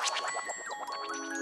you